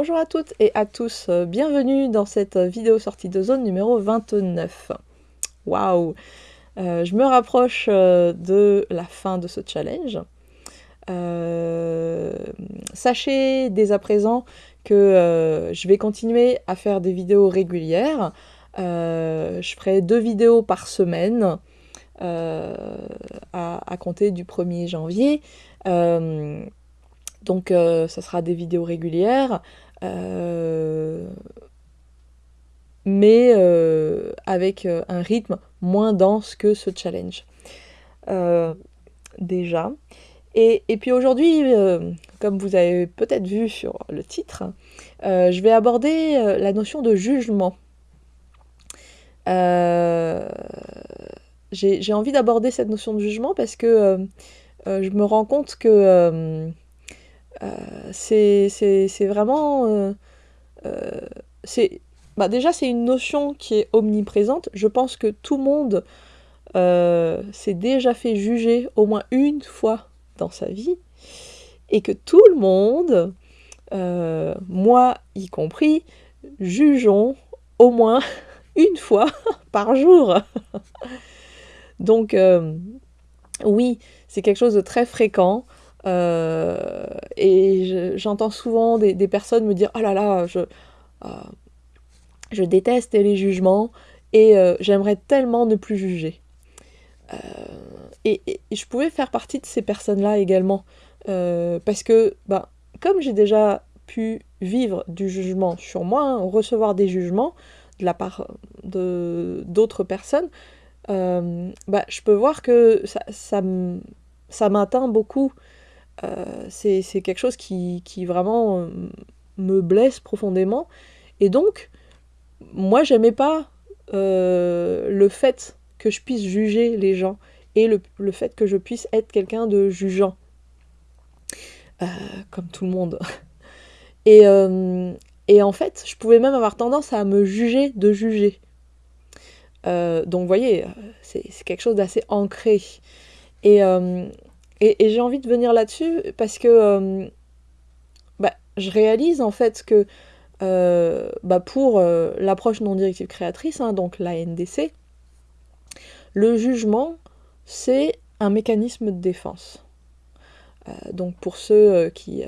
Bonjour à toutes et à tous, euh, bienvenue dans cette vidéo sortie de zone numéro 29. Waouh euh, Je me rapproche euh, de la fin de ce challenge. sachez dès à présent que je vais continuer à faire des vidéos régulières. je ferai deux vidéos par semaine à, compter du 1er janvier. Donc euh, ça sera des vidéos régulières, euh, mais euh, avec un rythme moins dense que ce challenge. déjà. Et, puis aujourd'hui, comme vous avez peut-être vu sur le titre, je vais aborder la notion de jugement. J'ai envie d'aborder cette notion de jugement parce que je me rends compte que euh, c'est vraiment... Euh, euh, c'est bah déjà, c'est une notion qui est omniprésente. Je pense que tout le monde s'est déjà fait juger au moins une fois dans sa vie. Et que tout le monde, moi y compris, jugeons au moins une fois par jour. Donc, oui, c'est quelque chose de très fréquent. Euh, et j'entends souvent des, personnes me dire Oh là là, je, euh, je déteste les jugements et euh, j'aimerais tellement ne plus juger. Et, je pouvais faire partie de ces personnes-là également. parce que, ben, comme j'ai déjà pu vivre du jugement sur moi, hein, recevoir des jugements de la part d'autres personnes, ben, je peux voir que ça, ça, ça m'atteint beaucoup c'est quelque chose qui, vraiment euh, me blesse profondément. Et donc, moi, j'aimais pas euh, le fait que je puisse juger les gens et le, fait que je puisse être quelqu'un de jugeant. comme tout le monde. Et, et, en fait, je pouvais même avoir tendance à me juger de juger. donc, vous voyez, c'est quelque chose d'assez ancré. Et, et, j'ai envie de venir là-dessus parce que euh, bah, je réalise en fait que euh, bah, pour euh, l'approche non directive créatrice, hein, donc la NDC, le jugement, c'est un mécanisme de défense. donc pour ceux qui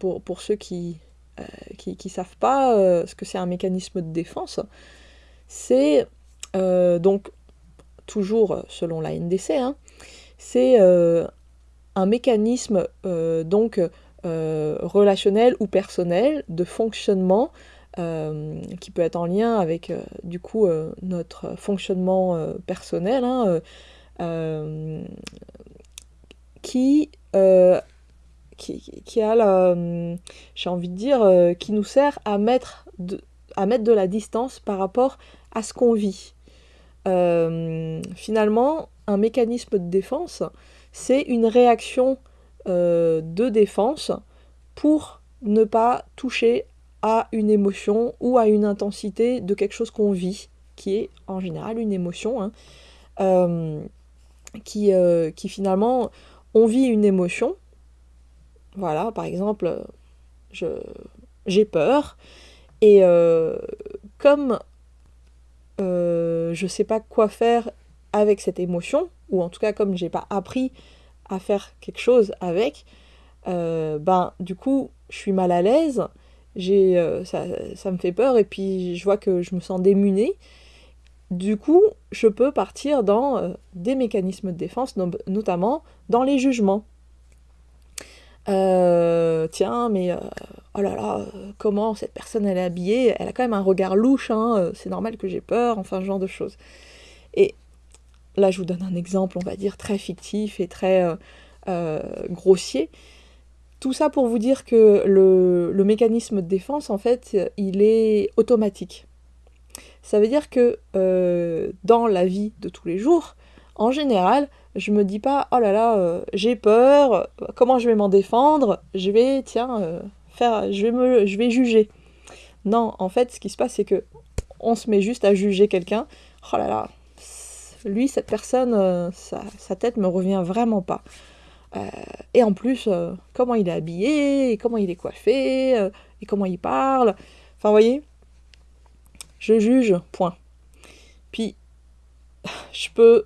pour, pour, ceux qui qui, savent pas ce que c'est un mécanisme de défense, c'est donc toujours selon la NDC, hein, c'est euh, un mécanisme euh, donc euh, relationnel ou personnel de fonctionnement qui peut être en lien avec du coup notre fonctionnement personnel hein, qui, qui, a la, j'ai envie de dire, qui nous sert à mettre, de, à mettre de la distance par rapport à ce qu'on vit. Finalement, un mécanisme de défense, c'est une réaction euh, de défense pour ne pas toucher à une émotion ou à une intensité de quelque chose qu'on vit, qui est en général une émotion, hein, euh, qui, euh, qui finalement, on vit une émotion. Voilà, par exemple, j'ai peur, et comme je ne sais pas quoi faire avec cette émotion, ou en tout cas comme j'ai pas appris à faire quelque chose avec, euh, ben du coup je suis mal à l'aise, j'ai euh, ça, ça, me fait peur et puis je vois que je me sens démunie. Du coup, je peux partir dans euh, des mécanismes de défense, notamment dans les jugements. Tiens, mais oh là là, comment cette personne elle est habillée? Elle a quand même un regard louche, hein, c'est normal que j'ai peur, enfin ce genre de choses. Et Là, je vous donne un exemple, on va dire, très fictif et très euh, euh, grossier. Tout ça pour vous dire que le, mécanisme de défense, en fait, il est automatique. Ça veut dire que euh, dans la vie de tous les jours, en général, je me dis pas oh là là, j'ai peur, comment je vais m'en défendre, je vais tiens faire je vais me je vais juger. Non, en fait, ce qui se passe c'est que on se met juste à juger quelqu'un. Oh là là, lui, cette personne, euh, sa, tête me revient vraiment pas. Euh, et en plus, euh, comment il est habillé, comment il est coiffé, et comment il parle. Enfin, vous voyez, je juge, point. Puis, je peux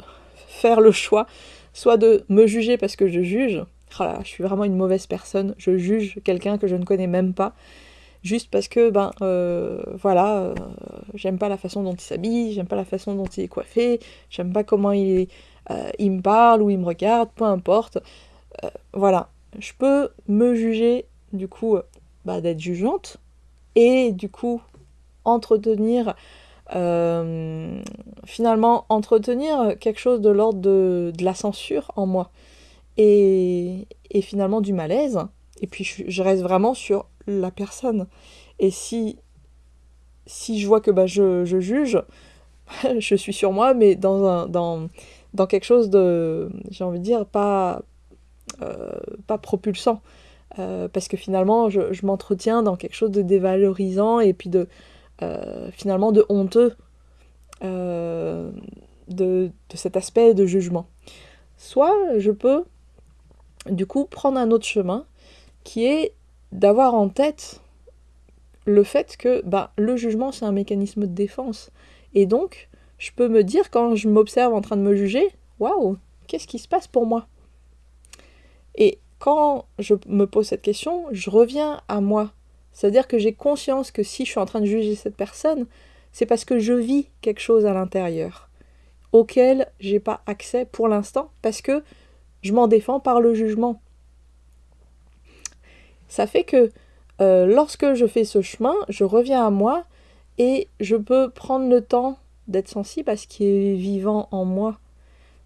faire le choix, soit de me juger parce que je juge, oh je suis vraiment une mauvaise personne, je juge quelqu'un que je ne connais même pas, juste parce que, ben, euh, voilà, euh, j'aime pas la façon dont il s'habille, j'aime pas la façon dont il est coiffé, j'aime pas comment il, euh, il me parle ou il me regarde, peu importe. voilà, je peux me juger, du coup, bah, d'être jugeante, et du coup, entretenir finalement entretenir quelque chose de l'ordre de, de, la censure en moi et, et finalement du malaise et puis je, reste vraiment sur la personne. Et si, si je vois que bah, je, je juge, je suis sur moi, mais dans, un, dans, dans quelque chose de, j'ai envie de dire, pas, euh, pas propulsant. Euh, parce que finalement, je m'entretiens dans quelque chose de dévalorisant et puis de, euh, finalement de honteux de, de cet aspect de jugement. Soit je peux, du coup, prendre un autre chemin qui est d'avoir en tête le fait que bah, le jugement, c'est un mécanisme de défense. Et donc, je peux me dire, quand je m'observe en train de me juger, waouh, qu'est-ce qui se passe pour moi? Et quand je me pose cette question, je reviens à moi. C'est-à-dire que j'ai conscience que si je suis en train de juger cette personne, c'est parce que je vis quelque chose à l'intérieur auquel j'ai pas accès pour l'instant parce que je m'en défends par le jugement. Ça fait que euh, lorsque je fais ce chemin, je reviens à moi et je peux prendre le temps d'être sensible à ce qui est vivant en moi.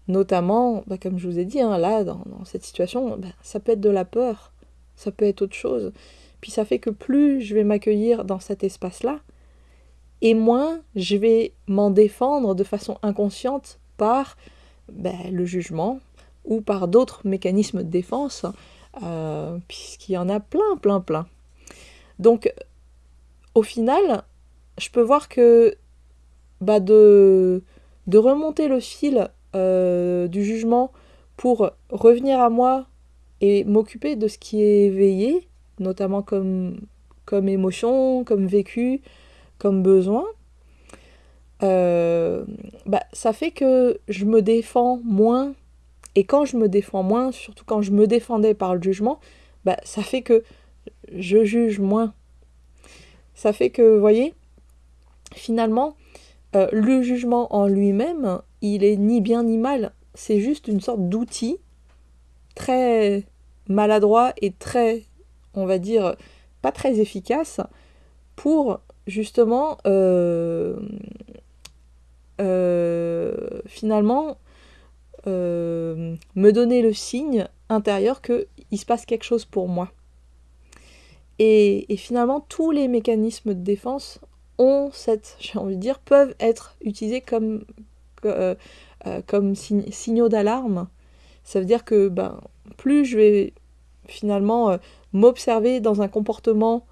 Notamment, bah, comme je vous ai dit, hein, là, dans, cette situation, bah, ça peut être de la peur, ça peut être autre chose. Puis ça fait que plus je vais m'accueillir dans cet espace-là, et moins je vais m'en défendre de façon inconsciente par bah, le jugement ou par d'autres mécanismes de défense euh, puisqu'il y en a plein, plein, plein. Donc, au final, je peux voir que bah, de, de remonter le fil euh, du jugement pour revenir à moi et m'occuper de ce qui est éveillé, notamment comme, comme émotion, comme vécu, comme besoin, euh, bah, ça fait que je me défends moins et quand je me défends moins, surtout quand je me défendais par le jugement, bah, ça fait que je juge moins. Ça fait que, vous voyez, finalement, euh, le jugement en lui-même, il est ni bien ni mal. C'est juste une sorte d'outil très maladroit et très, on va dire, pas très efficace pour justement euh, euh, finalement euh, me donner le signe intérieur qu'il se passe quelque chose pour moi. Et, finalement, tous les mécanismes de défense ont cette, j'ai envie de dire, peuvent être utilisés comme, signaux d'alarme. Ça veut dire que ben, plus je vais finalement m'observer dans un comportement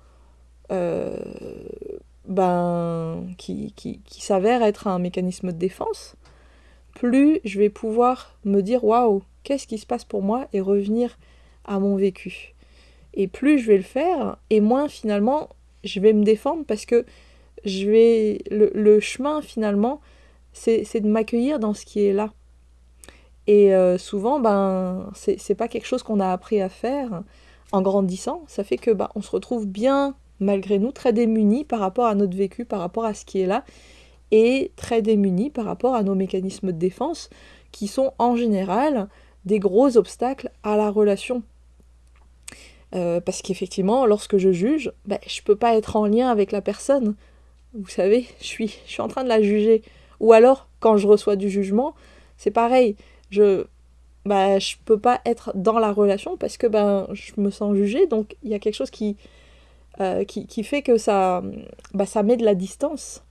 ben, qui, s'avère être un mécanisme de défense, plus je vais pouvoir me dire waouh, qu'est-ce qui se passe pour moi et revenir à mon vécu. Et plus je vais le faire, et moins finalement je vais me défendre parce que je vais le, chemin finalement c'est de m'accueillir dans ce qui est là. Et euh, souvent, ben, c'est pas quelque chose qu'on a appris à faire en grandissant. Ça fait que ben, on se retrouve bien, malgré nous, très démunis par rapport à notre vécu, par rapport à ce qui est là et très démunis par rapport à nos mécanismes de défense qui sont en général des gros obstacles à la relation. Euh, parce qu'effectivement, lorsque je juge, ben, je peux pas être en lien avec la personne. Vous savez, je suis, je suis en train de la juger. Ou alors, quand je reçois du jugement, c'est pareil. Je ben, je peux pas être dans la relation parce que ben, je me sens jugée. Donc, il y a quelque chose qui, euh, qui, qui, fait que ça, ben, ça met de la distance.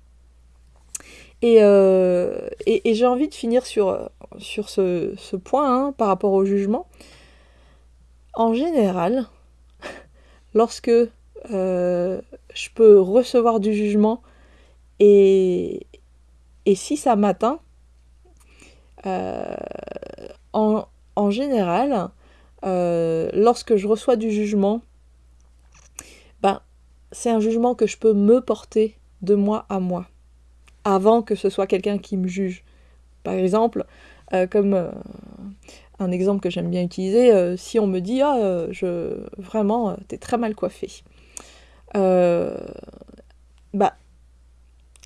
Euh, et, et, j'ai envie de finir sur, sur ce, ce point hein, par rapport au jugement. En général, lorsque euh, je peux recevoir du jugement et, et si ça m'atteint, en, en, général, lorsque je reçois du jugement, ben, c'est un jugement que je peux me porter de moi à moi, avant que ce soit quelqu'un qui me juge. Par exemple, euh, comme euh, un exemple que j'aime bien utiliser, euh, si on me dit ah je vraiment t'es très mal coiffé, bah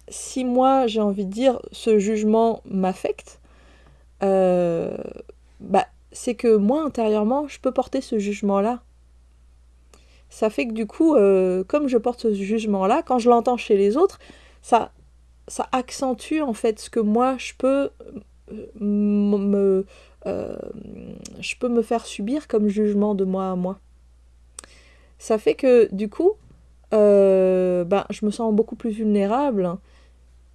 si moi j'ai envie de dire ce jugement m'affecte, bah c'est que moi intérieurement je peux porter ce jugement là ça fait que du coup, euh, comme je porte ce jugement-là, quand je l'entends chez les autres, ça, ça accentue en fait ce que moi je peux euh, me, euh, je peux me faire subir comme jugement de moi à moi. Ça fait que du coup, ben, je me sens beaucoup plus vulnérable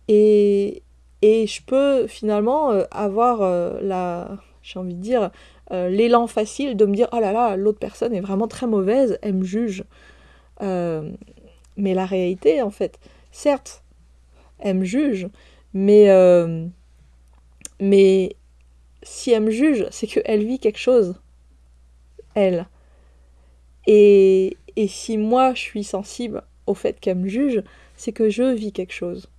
et, et je peux finalement avoir la, j'ai envie de dire, euh, l'élan facile de me dire oh là là, l'autre personne est vraiment très mauvaise, elle me juge. Euh, mais la réalité, en fait, certes, elle me juge, mais, euh, mais si elle me juge, c'est qu'elle vit quelque chose, elle. Et, et si moi je suis sensible au fait qu'elle me juge, c'est que je vis quelque chose.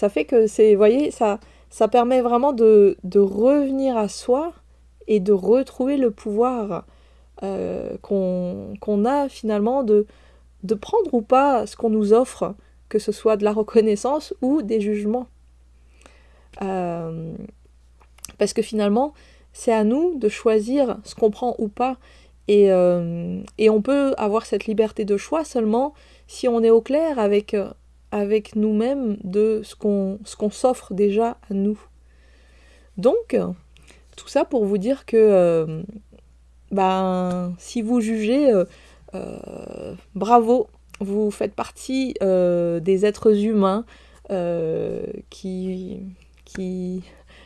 Ça fait que c'est, voyez, ça, ça permet vraiment de, de revenir à soi et de retrouver le pouvoir euh, qu'on a finalement de, de prendre ou pas ce qu'on nous offre, que ce soit de la reconnaissance ou des jugements. Euh, parce que finalement, c'est à nous de choisir ce qu'on prend ou pas. Et, euh, et, on peut avoir cette liberté de choix seulement si on est au clair avec, avec nous-mêmes de ce qu'on s'offre déjà à nous. Donc, tout ça pour vous dire que euh, ben, si vous jugez, euh, euh, bravo, vous faites partie des êtres humains qui, qui,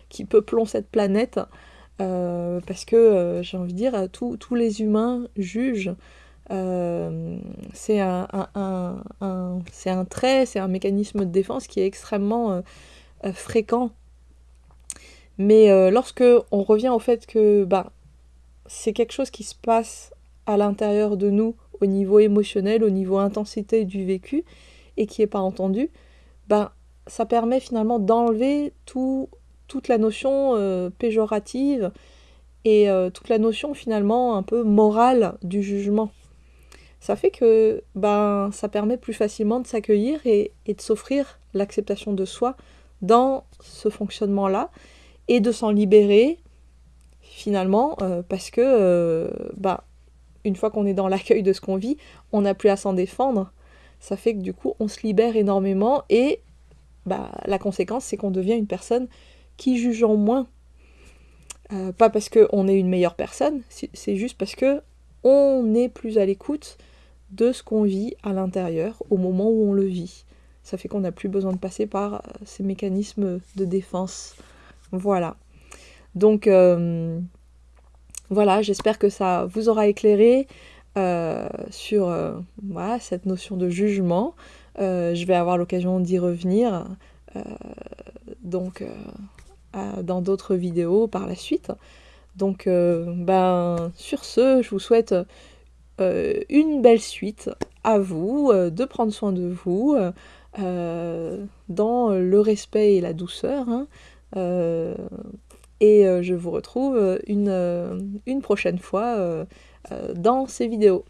qui peuplons cette planète. parce que j'ai envie de dire, tous les humains jugent. C'est un, un, un, un, trait, c'est un mécanisme de défense qui est extrêmement fréquent mais euh, lorsque on revient au fait que bah, c'est quelque chose qui se passe à l'intérieur de nous, au niveau émotionnel, au niveau intensité du vécu, et qui n'est pas entendu, bah, ça permet finalement d'enlever tout, toute la notion euh, péjorative et euh, toute la notion finalement un peu morale du jugement. Ça fait que ben, ça permet plus facilement de s'accueillir et, de s'offrir l'acceptation de soi dans ce fonctionnement-là et de s'en libérer finalement euh, parce que euh, bah, une fois qu'on est dans l'accueil de ce qu'on vit, on n'a plus à s'en défendre. Ça fait que du coup on se libère énormément et bah, la conséquence c'est qu'on devient une personne qui juge en moins. Euh, pas parce qu'on est une meilleure personne, c'est juste parce que on est plus à l'écoute de ce qu'on vit à l'intérieur au moment où on le vit. Ça fait qu'on n'a plus besoin de passer par ces mécanismes de défense. Voilà. Donc euh, voilà, j'espère que ça vous aura éclairé euh, sur euh, cette notion de jugement. je vais avoir l'occasion d'y revenir donc dans d'autres vidéos par la suite. Donc ben sur ce, je vous souhaite une belle suite à vous, de prendre soin de vous dans le respect et la douceur. Hein. Euh, et euh, je vous retrouve une, euh, une prochaine fois dans ces vidéos.